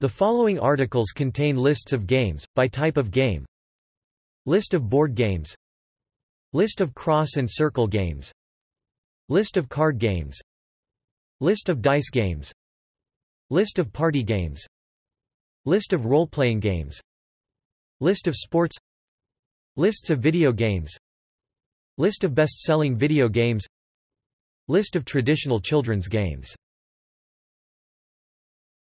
The following articles contain lists of games, by type of game. List of board games. List of cross and circle games. List of card games. List of dice games. List of party games. List of role-playing games. List of sports. Lists of video games. List of best-selling video games. List of traditional children's games.